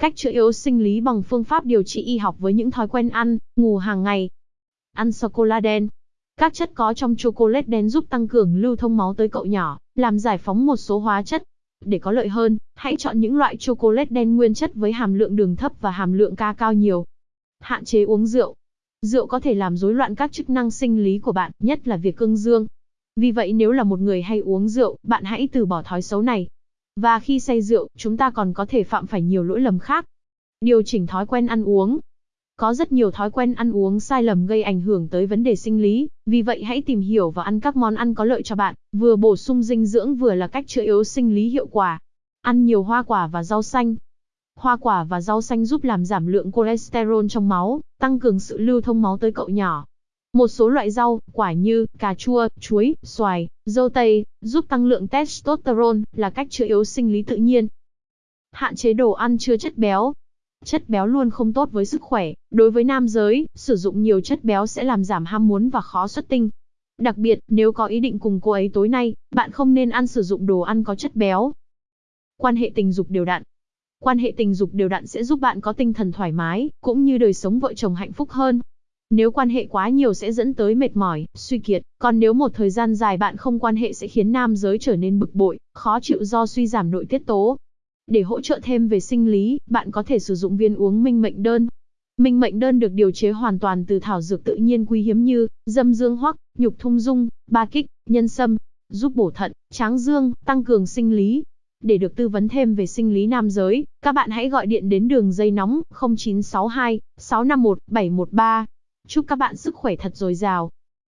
Cách chữa yếu sinh lý bằng phương pháp điều trị y học với những thói quen ăn, ngủ hàng ngày. Ăn sô-cô-la đen. Các chất có trong chocolate đen giúp tăng cường lưu thông máu tới cậu nhỏ, làm giải phóng một số hóa chất. Để có lợi hơn, hãy chọn những loại chocolate đen nguyên chất với hàm lượng đường thấp và hàm lượng ca cao nhiều. Hạn chế uống rượu. Rượu có thể làm rối loạn các chức năng sinh lý của bạn, nhất là việc cương dương. Vì vậy nếu là một người hay uống rượu, bạn hãy từ bỏ thói xấu này. Và khi say rượu, chúng ta còn có thể phạm phải nhiều lỗi lầm khác. Điều chỉnh thói quen ăn uống. Có rất nhiều thói quen ăn uống sai lầm gây ảnh hưởng tới vấn đề sinh lý, vì vậy hãy tìm hiểu và ăn các món ăn có lợi cho bạn, vừa bổ sung dinh dưỡng vừa là cách chữa yếu sinh lý hiệu quả. Ăn nhiều hoa quả và rau xanh. Hoa quả và rau xanh giúp làm giảm lượng cholesterol trong máu, tăng cường sự lưu thông máu tới cậu nhỏ. Một số loại rau, quả như cà chua, chuối, xoài, dâu tây, giúp tăng lượng testosterone, là cách chữa yếu sinh lý tự nhiên. Hạn chế đồ ăn chứa chất béo. Chất béo luôn không tốt với sức khỏe. Đối với nam giới, sử dụng nhiều chất béo sẽ làm giảm ham muốn và khó xuất tinh. Đặc biệt, nếu có ý định cùng cô ấy tối nay, bạn không nên ăn sử dụng đồ ăn có chất béo. Quan hệ tình dục đều đặn. Quan hệ tình dục đều đặn sẽ giúp bạn có tinh thần thoải mái, cũng như đời sống vợ chồng hạnh phúc hơn. Nếu quan hệ quá nhiều sẽ dẫn tới mệt mỏi, suy kiệt, còn nếu một thời gian dài bạn không quan hệ sẽ khiến nam giới trở nên bực bội, khó chịu do suy giảm nội tiết tố. Để hỗ trợ thêm về sinh lý, bạn có thể sử dụng viên uống minh mệnh đơn. Minh mệnh đơn được điều chế hoàn toàn từ thảo dược tự nhiên quý hiếm như dâm dương hoắc, nhục thung dung, ba kích, nhân sâm, giúp bổ thận, tráng dương, tăng cường sinh lý. Để được tư vấn thêm về sinh lý nam giới, các bạn hãy gọi điện đến đường dây nóng 0962 651 713. Chúc các bạn sức khỏe thật dồi dào.